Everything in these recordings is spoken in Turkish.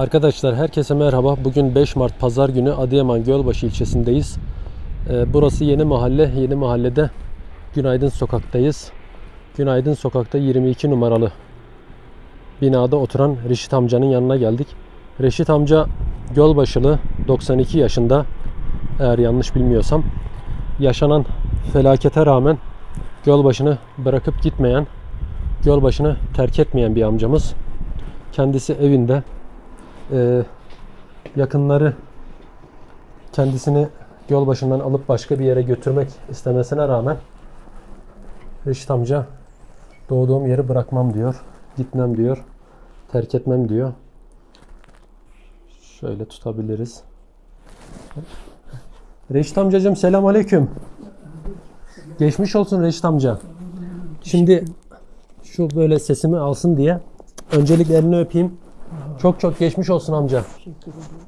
Arkadaşlar herkese merhaba. Bugün 5 Mart Pazar günü Adıyaman Gölbaşı ilçesindeyiz. Ee, burası yeni mahalle. Yeni mahallede Günaydın Sokak'tayız. Günaydın Sokak'ta 22 numaralı binada oturan Reşit amcanın yanına geldik. Reşit amca Gölbaşılı 92 yaşında eğer yanlış bilmiyorsam yaşanan felakete rağmen Gölbaşı'nı bırakıp gitmeyen, Gölbaşı'nı terk etmeyen bir amcamız. Kendisi evinde ee, yakınları kendisini yol başından alıp başka bir yere götürmek istemesine rağmen Reşit amca doğduğum yeri bırakmam diyor. Gitmem diyor. Terk etmem diyor. Şöyle tutabiliriz. Reşit amcacığım selam aleyküm. Geçmiş olsun Reşit amca. Şimdi şu böyle sesimi alsın diye öncelikle elini öpeyim. Çok çok geçmiş olsun amca.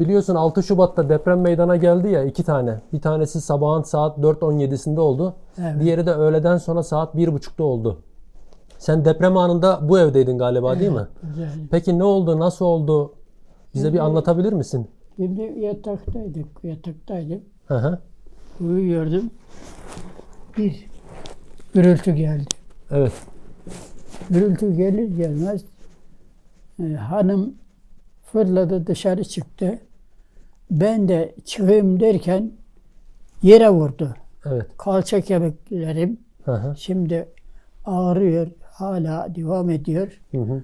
Biliyorsun 6 Şubat'ta deprem meydana geldi ya iki tane. Bir tanesi sabahın saat 4.17'sinde oldu. Evet. Diğeri de öğleden sonra saat 1.30'da oldu. Sen deprem anında bu evdeydin galiba değil mi? Güzel. Peki ne oldu? Nasıl oldu? Bize bir anlatabilir misin? Şimdi yataktaydık, yataktaydım. Hı hı. Uyuyordum. Bir gürültü geldi. Evet. Gürültü gelir gelmez e, hanım fırladı dışarı çıktı. Ben de çıkayım derken yere vurdu. Evet. Kalça kemiklerim Hı hı. şimdi ağrıyor. Hala devam ediyor. Hı hı.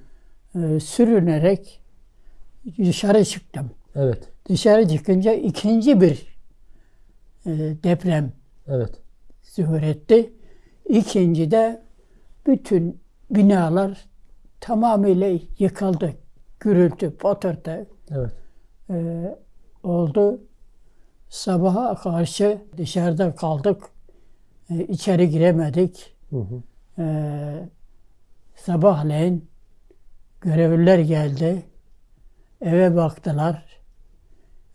E, sürünerek dışarı çıktım. Evet. Dışarı çıkınca ikinci bir e, deprem Evet. zuhur etti. İkinci de bütün binalar tamamıyla yıkıldı. Gürültü, patırtı Evet. e, oldu. Sabaha karşı dışarıda kaldık. E, içeri giremedik. Hı hı. E, sabahleyin görevliler geldi. Eve baktılar.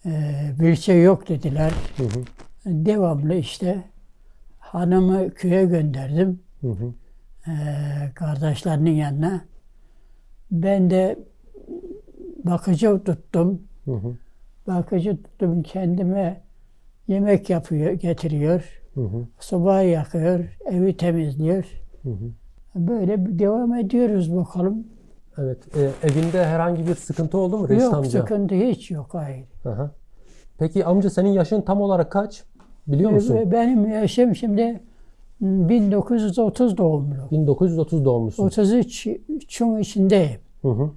E, bir şey yok dediler. Hı hı. Devamlı işte hanımı köye gönderdim. Hı hı. e, kardeşlerinin yanına. Ben de bakıcı tuttum. Hı hı. Bakıcı tuttum kendime yemek yapıyor, getiriyor. Hı hı. Sobayı yakıyor, evi temizliyor. Hı hı. Böyle devam ediyoruz bakalım. Evet. Ee, evinde herhangi bir sıkıntı oldu mu Reşit yok amca? sıkıntı hiç yok hayır. Aha. Peki amca senin yaşın tam olarak kaç? Biliyor musun? Ve Benim yaşım şimdi hmm, 1930 doğumlu. 1930 doğumlusun. 33'ün içindeyim. Hı hı.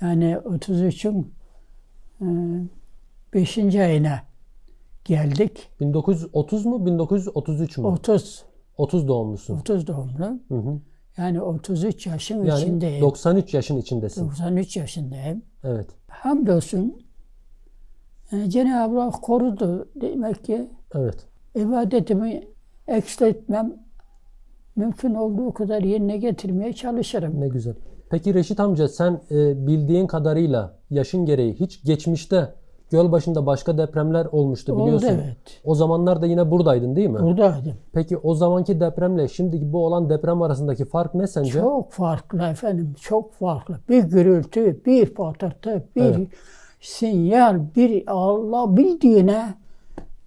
Yani 33'ün 5. ayına geldik. 1930 mu 1933 mü? 30 30 doğumlusun. 30 doğumlu. Hı hı. Yani 33 yaşın Yani içindeyim. 93 yaşın içindesin. 93 yaşındayım. Evet. Hamdolsun e, Cenab-ı Hak korudu. Demek ki Evet. ibadetimi eksiltmem mümkün olduğu kadar yerine getirmeye çalışırım. Ne güzel. Peki Reşit amca sen e, bildiğin kadarıyla yaşın gereği hiç geçmişte göl başında başka depremler olmuştu Oldu biliyorsun. evet. O zamanlar da yine buradaydın değil mi? Buradaydım. Peki o zamanki depremle şimdiki bu olan deprem arasındaki fark ne sence? Çok farklı efendim, çok farklı. Bir gürültü, bir patırtı, bir Evet. sinyal, bir Allah bildiğine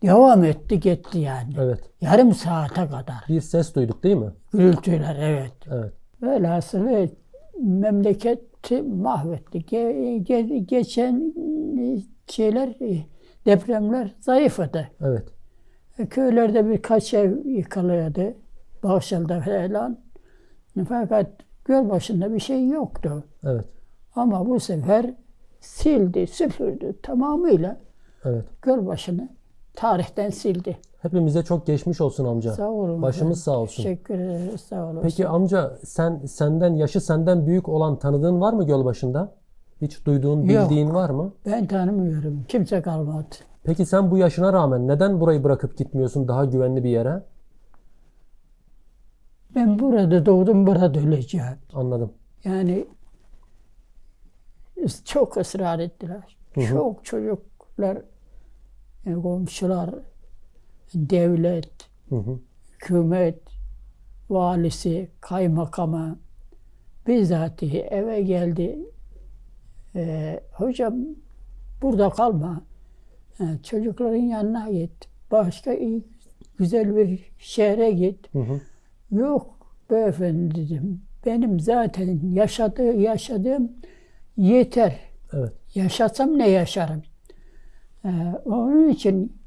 devam etti gitti yani. Evet. Yarım saate kadar. Bir ses duyduk değil mi? Gürültüler evet. Evet. Velhasılı memleketi mahvetti. Ge- ge- geçen şeyler, depremler zayıfladı. Evet. E, Köylerde birkaç ev yıkılıyordu. Bahçeli'de falan. Fakat göl başında bir şey yoktu. Evet. Ama bu sefer sildi, süpürdü tamamıyla Evet. göl başını tarihten sildi. Hepimize çok geçmiş olsun amca. Sağ olun. Başımız sağ olsun. Teşekkür ederiz. Sağ olun. Peki amca sen senden yaşı senden büyük olan tanıdığın var mı göl başında? Hiç duyduğun, Yok. bildiğin var mı? Ben tanımıyorum. Kimse kalmadı. Peki sen bu yaşına rağmen neden burayı bırakıp gitmiyorsun daha güvenli bir yere? Ben burada doğdum, burada öleceğim. Anladım. Yani çok ısrar ettiler. Hı hı. Çok çocuklar, e, komşular, devlet, Hı hı. hükümet, valisi, kaymakamı bizzatihi eve geldi. Ee, hocam burada kalma. Ha, çocukların yanına git. Başka iyi, güzel bir şehre git. Hı hı. Yok beyefendi dedim. Benim zaten yaşadığı, yaşadığım yeter. Evet. Yaşasam ne yaşarım? Ee, onun için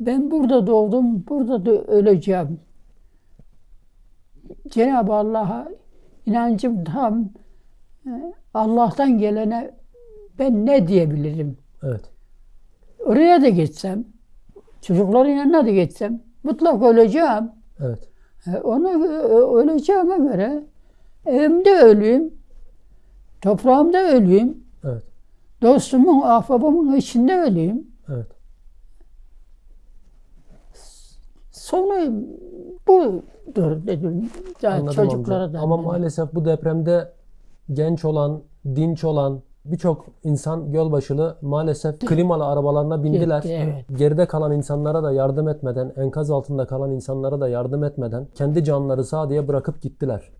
ben burada doğdum, burada da öleceğim. Cenab-ı Allah'a inancım tam. Ee, Allah'tan gelene ben ne diyebilirim? Evet. Oraya da gitsem, çocukların yanına da gitsem mutlak öleceğim. Evet. E, Onu ö- öleceğime göre evimde öleyim, toprağımda öleyim, Evet. dostumun, ahbabımın içinde öleyim. Evet. Sonu budur dedim. Ya Anladım çocuklara amca. da. Ama maalesef bu depremde genç olan, dinç olan birçok insan Gölbaşılı maalesef klimalı arabalarına bindiler. Gitti, evet. Geride kalan insanlara da yardım etmeden, enkaz altında kalan insanlara da yardım etmeden kendi canları sağ diye bırakıp gittiler.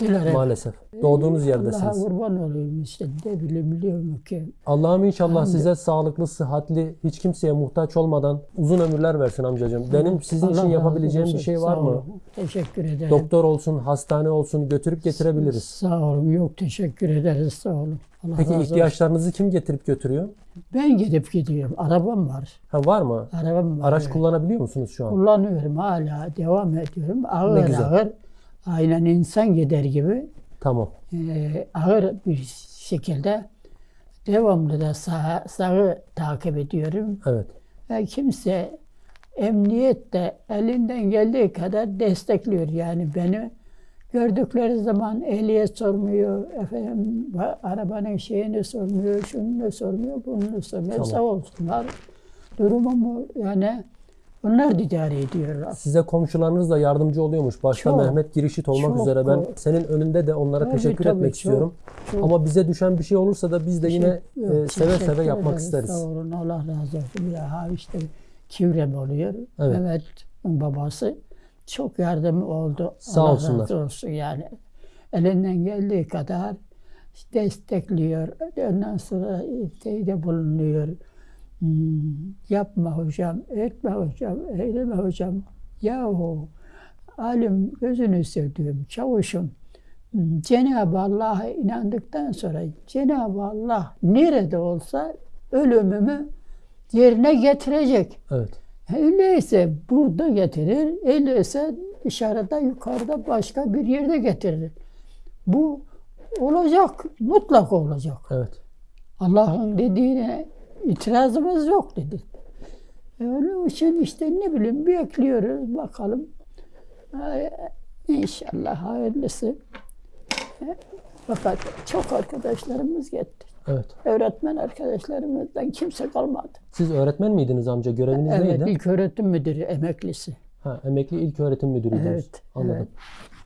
Diler, evet. Maalesef. Doğduğunuz Allah'a yerdesiniz. kurban olayım işte. Ne bileyim biliyorum ki. Allah'ım inşallah Hamdi. size sağlıklı, sıhhatli, hiç kimseye muhtaç olmadan uzun ömürler versin amcacığım. Benim sizin Allah için yapabileceğim bir şey var mı? Teşekkür ederim. Doktor olsun, hastane olsun götürüp getirebiliriz. Sağ olun. Yok teşekkür ederiz. Sağ olun. Allah Peki ihtiyaçlarınızı kim getirip götürüyor? Ben gidip gidiyorum. Arabam var. Ha var mı? Arabam var. Araç evet. kullanabiliyor musunuz şu an? Kullanıyorum hala. Devam ediyorum. Ne Ağır güzel. ağır. Aynen insan gider gibi Tamam. e, ağır bir şekilde devamlı da sağ, sağı takip ediyorum. Evet. Ve kimse emniyet de elinden geldiği kadar destekliyor. Yani beni gördükleri zaman ehliyet sormuyor, efendim arabanın şeyini sormuyor, şunu sormuyor, bunu sormuyor. Tamam. Sağ olsunlar. Durumumu yani onlar da idare ediyorlar. Size komşularınız da yardımcı oluyormuş. Başta Çok. Mehmet Girişit olmak Çok. üzere ben senin önünde de onlara Tabii, teşekkür tabii, etmek çok, istiyorum. çok. Ama bize düşen bir şey olursa da biz de yine Yok, e, seve seve yapmak ederiz. isteriz. Sağ olun Allah razı olsun. Bir ha işte Kivrem oluyor. Evet. Mehmet'in babası çok yardım oldu. Sağ Allah olsunlar. razı olsun yani. Elinden geldiği kadar destekliyor. Ondan sonra şeyde bulunuyor. Yapma hocam, etme hocam, eyleme hocam. Yahu alim gözünü sevdiğim çavuşum. Cenab-ı Allah'a inandıktan sonra Cenab-ı Allah nerede olsa ölümümü yerine getirecek. Evet. Öyleyse burada getirir, öyleyse dışarıda, yukarıda başka bir yerde getirir. Bu olacak, mutlak olacak. Evet. Allah'ın dediğine itirazımız yok dedi. E, Onun için işte ne bileyim bekliyoruz bakalım. Ay, İnşallah hayırlısı. E, Fakat çok arkadaşlarımız gitti. Evet. Öğretmen arkadaşlarımızdan kimse kalmadı. Siz öğretmen miydiniz amca? Göreviniz Evet, neydi? ilk öğretim müdürü, emeklisi. Ha, emekli ilk öğretim müdürüydünüz. Evet, Anladım. evet.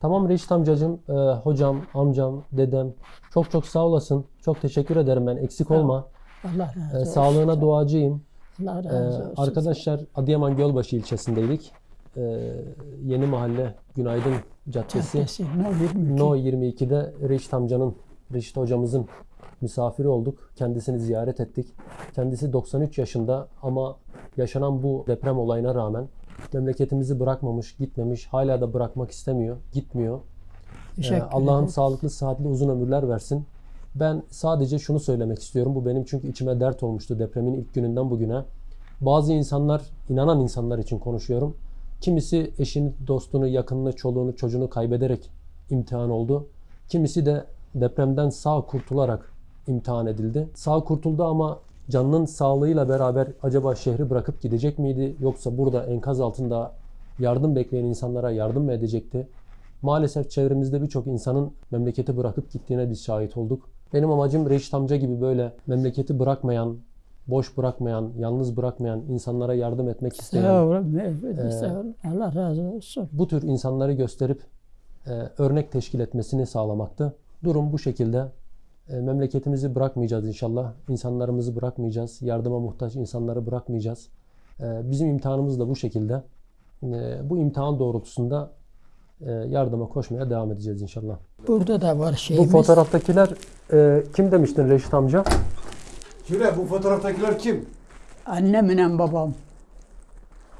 Tamam Reşit amcacığım, e, hocam, amcam, dedem çok çok sağ olasın. Çok teşekkür ederim ben. Eksik olma. Allah E, razı olsun. sağlığına duacıyım. Allah E, razı olsun. arkadaşlar Adıyaman Gölbaşı ilçesindeydik. E, yeni mahalle Günaydın Caddesi. Caddesi, No 22. No 22'de Reşit amcanın, Reşit hocamızın misafiri olduk. Kendisini ziyaret ettik. Kendisi 93 yaşında ama yaşanan bu deprem olayına rağmen memleketimizi bırakmamış, gitmemiş, hala da bırakmak istemiyor, gitmiyor. Ee, ederim. sağlıklı, sıhhatli, uzun ömürler versin. Ben sadece şunu söylemek istiyorum. Bu benim çünkü içime dert olmuştu depremin ilk gününden bugüne. Bazı insanlar, inanan insanlar için konuşuyorum. Kimisi eşini, dostunu, yakınını, çoluğunu, çocuğunu kaybederek imtihan oldu. Kimisi de depremden sağ kurtularak imtihan edildi. Sağ kurtuldu ama canının sağlığıyla beraber acaba şehri bırakıp gidecek miydi? Yoksa burada enkaz altında yardım bekleyen insanlara yardım mı edecekti? Maalesef çevremizde birçok insanın memleketi bırakıp gittiğine biz şahit olduk. Benim amacım Reşit amca gibi böyle memleketi bırakmayan, boş bırakmayan, yalnız bırakmayan insanlara yardım etmek isteyen, olun, beyefendi, Ee. Allah razı olsun. bu tür insanları gösterip e, örnek teşkil etmesini sağlamaktı. Durum bu şekilde. E, memleketimizi bırakmayacağız inşallah. İnsanlarımızı bırakmayacağız. Yardıma muhtaç insanları bırakmayacağız. E, bizim imtihanımız da bu şekilde. E, bu imtihan doğrultusunda e, yardıma koşmaya devam edeceğiz inşallah. Burada da var Bu şeyimiz. fotoğraftakiler e, kim demiştin Reşit amca? Şöyle bu fotoğraftakiler kim? Annemle babam.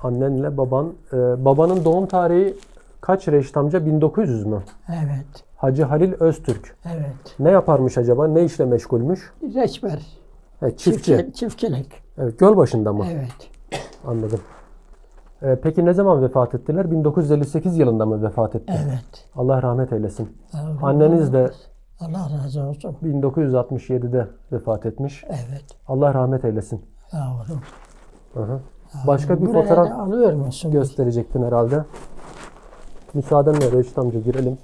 Annenle baban. e, babanın doğum tarihi kaç Reşit amca? 1900 mü? Evet. Hacı Halil Öztürk. Evet. Ne yaparmış acaba? Ne işle meşgulmüş? Reçber. He, çiftçi. Çiftçi- Çiftçilik. Evet, göl başında mı? Evet. Anladım. E, peki ne zaman vefat ettiler? 1958 yılında mı vefat etti? Evet. Allah rahmet eylesin. Allah Anneniz de Allah razı olsun. 1967'de vefat etmiş. Evet. Allah rahmet eylesin. Yavrum. Hı hı. Başka bir Buraya fotoğraf alıyor musun? gösterecektin herhalde. Müsaadenle Reşit amca girelim.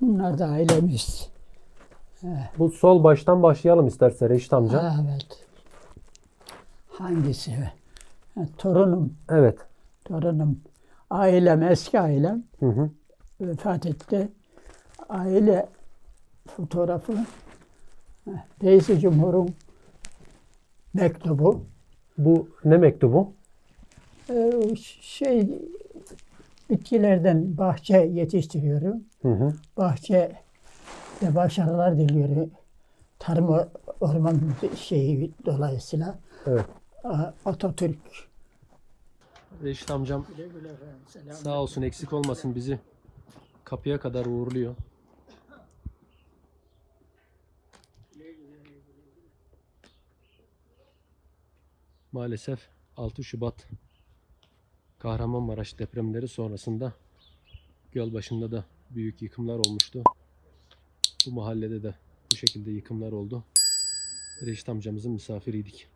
Bunlar da ailemiz. Bu sol baştan başlayalım isterse Reşit amca. Evet. Hangisi? Torunum. Evet. Torunum. Ailem, eski ailem Hı hı. vefat etti. Aile fotoğrafı ha, Reis Cumhur'un mektubu. Bu ne mektubu? Ee, şey bitkilerden bahçe yetiştiriyorum. Hı hı. Bahçe de başarılar diliyorum. Tarım or- orman şeyi dolayısıyla Evet. Atatürk. Reşit amcam sağ olsun eksik olmasın bizi kapıya kadar uğurluyor. Maalesef 6 Şubat Kahramanmaraş depremleri sonrasında Gölbaşı'nda da büyük yıkımlar olmuştu. Bu mahallede de bu şekilde yıkımlar oldu. Reşit amcamızın misafiriydik.